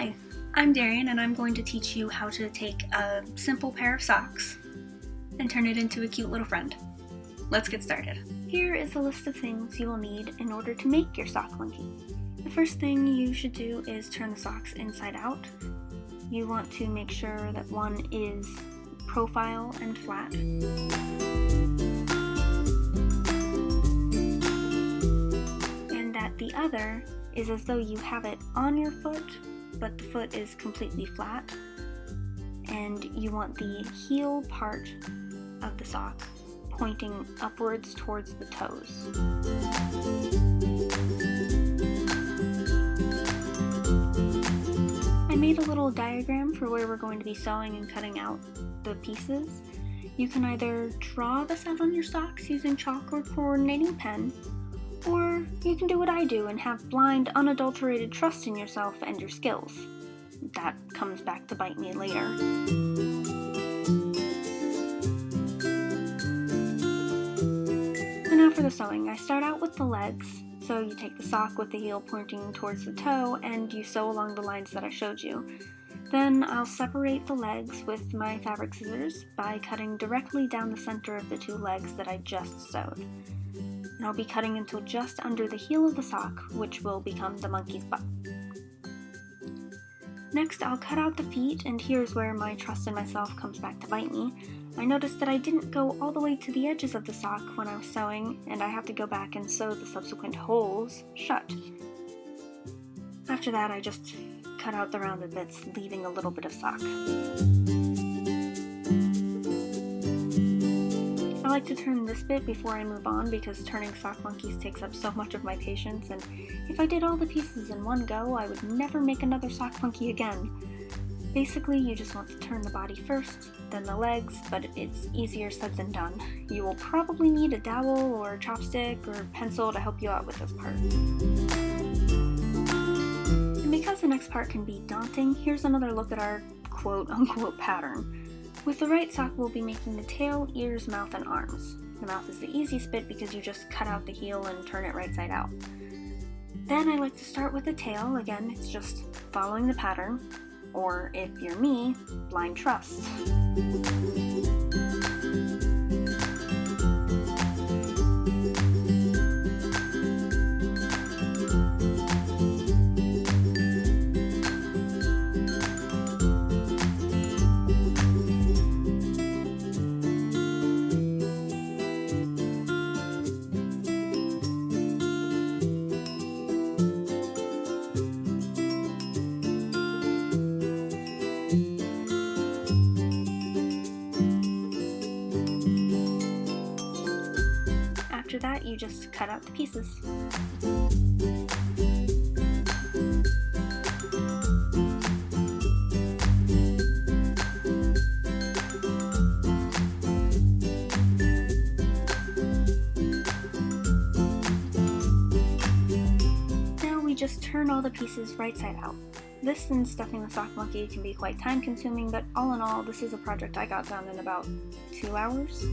Hi, I'm Darian and I'm going to teach you how to take a simple pair of socks and turn it into a cute little friend. Let's get started. Here is a list of things you will need in order to make your sock monkey. The first thing you should do is turn the socks inside out. You want to make sure that one is profile and flat. And that the other is as though you have it on your foot but the foot is completely flat. And you want the heel part of the sock pointing upwards towards the toes. I made a little diagram for where we're going to be sewing and cutting out the pieces. You can either draw this out on your socks using chalk or coordinating pen, or you can do what I do and have blind, unadulterated trust in yourself and your skills. That comes back to bite me later. So now for the sewing. I start out with the legs. So you take the sock with the heel pointing towards the toe and you sew along the lines that I showed you. Then I'll separate the legs with my fabric scissors by cutting directly down the center of the two legs that I just sewed and I'll be cutting until just under the heel of the sock, which will become the monkey's butt. Next, I'll cut out the feet, and here's where my trust in myself comes back to bite me. I noticed that I didn't go all the way to the edges of the sock when I was sewing, and I have to go back and sew the subsequent holes shut. After that, I just cut out the rounded bits, leaving a little bit of sock. Like to turn this bit before I move on because turning sock monkeys takes up so much of my patience and if I did all the pieces in one go, I would never make another sock monkey again. Basically, you just want to turn the body first, then the legs, but it's easier said than done. You will probably need a dowel or a chopstick or pencil to help you out with this part. And because the next part can be daunting, here's another look at our quote-unquote pattern. With the right sock, we'll be making the tail, ears, mouth, and arms. The mouth is the easiest bit because you just cut out the heel and turn it right side out. Then I like to start with the tail. Again, it's just following the pattern, or if you're me, blind trust. That, you just cut out the pieces. Now we just turn all the pieces right side out. This and stuffing the sock monkey can be quite time consuming, but all in all, this is a project I got done in about two hours.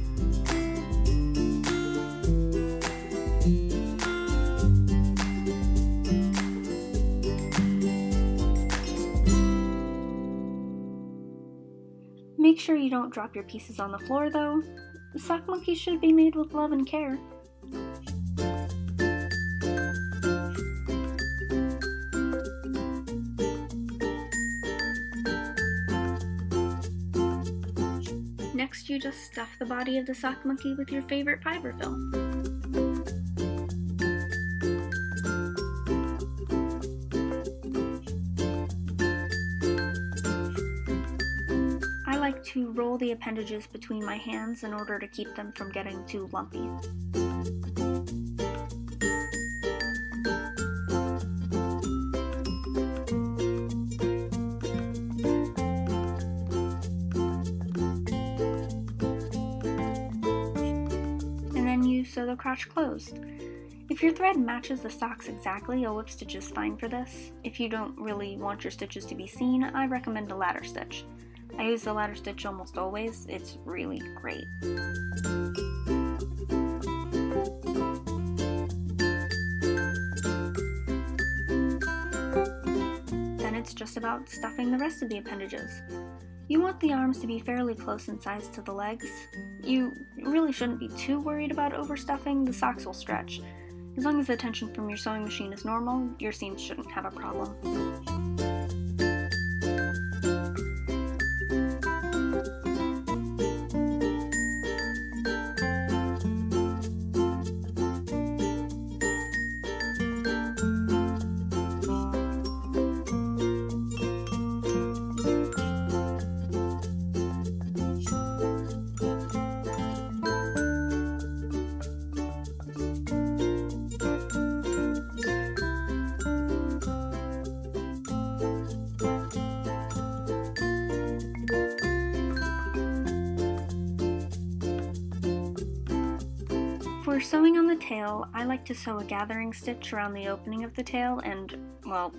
Make sure you don't drop your pieces on the floor though. The sock monkey should be made with love and care. Next, you just stuff the body of the sock monkey with your favorite fiberfill. I to roll the appendages between my hands in order to keep them from getting too lumpy. And then you sew the crotch closed. If your thread matches the socks exactly, a whip stitch is fine for this. If you don't really want your stitches to be seen, I recommend a ladder stitch. I use the ladder stitch almost always, it's really great. Then it's just about stuffing the rest of the appendages. You want the arms to be fairly close in size to the legs. You really shouldn't be too worried about overstuffing, the socks will stretch. As long as the tension from your sewing machine is normal, your seams shouldn't have a problem. For sewing on the tail, I like to sew a gathering stitch around the opening of the tail and, well,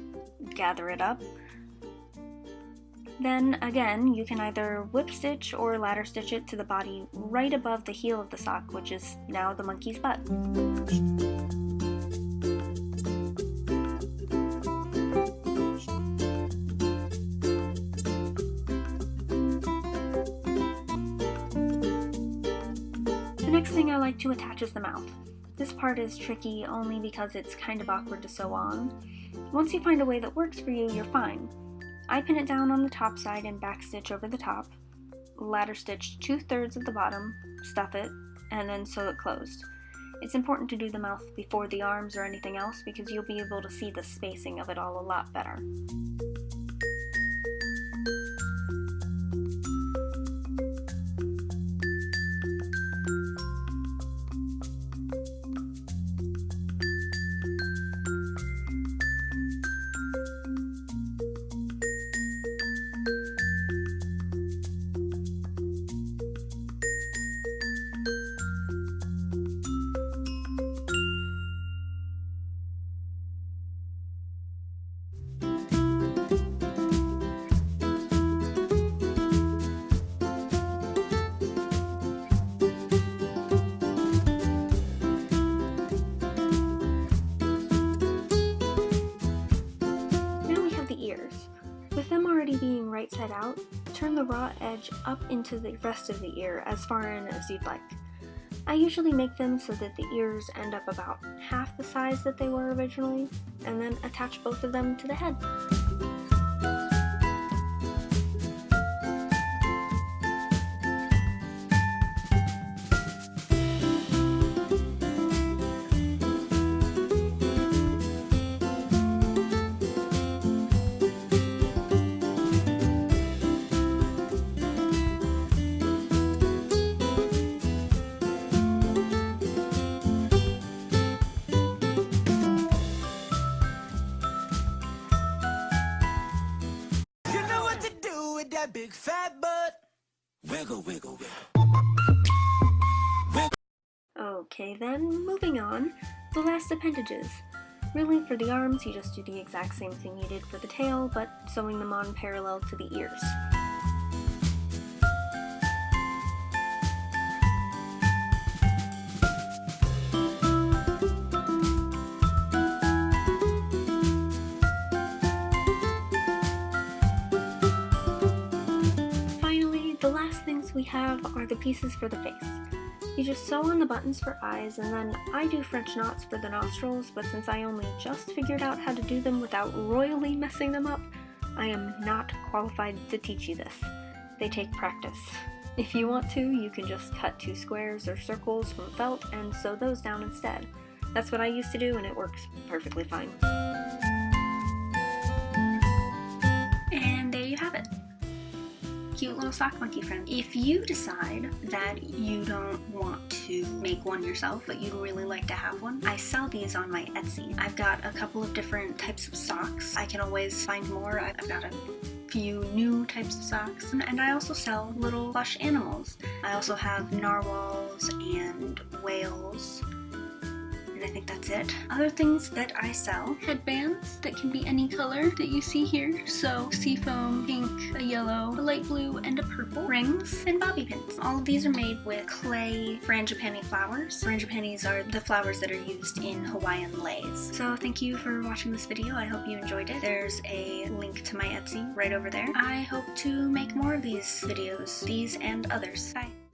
gather it up. Then, again, you can either whip stitch or ladder stitch it to the body right above the heel of the sock, which is now the monkey's butt. Next thing I like to attach is the mouth. This part is tricky only because it's kind of awkward to sew on. Once you find a way that works for you, you're fine. I pin it down on the top side and backstitch over the top, ladder stitch two-thirds of the bottom, stuff it, and then sew it closed. It's important to do the mouth before the arms or anything else because you'll be able to see the spacing of it all a lot better. Edge up into the rest of the ear as far in as you'd like. I usually make them so that the ears end up about half the size that they were originally, and then attach both of them to the head. That big fat butt. Wiggle, wiggle, wiggle. Okay then, moving on. The last appendages. Really, for the arms, you just do the exact same thing you did for the tail, but sewing them on parallel to the ears. We have are the pieces for the face. You just sew on the buttons for eyes and then I do French knots for the nostrils, but since I only just figured out how to do them without royally messing them up, I am not qualified to teach you this. They take practice. If you want to, you can just cut two squares or circles from felt and sew those down instead. That's what I used to do and it works perfectly fine. Cute little sock monkey friend. If you decide that you don't want to make one yourself, but you'd really like to have one, I sell these on my Etsy. I've got a couple of different types of socks. I can always find more. I've got a few new types of socks and I also sell little plush animals. I also have narwhals and and I think that's it. Other things that I sell, headbands that can be any color that you see here. So seafoam, pink, a yellow, a light blue, and a purple. Rings and bobby pins. All of these are made with clay frangipani flowers. Frangipanis are the flowers that are used in Hawaiian leis. So thank you for watching this video. I hope you enjoyed it. There's a link to my Etsy right over there. I hope to make more of these videos, these and others. Bye.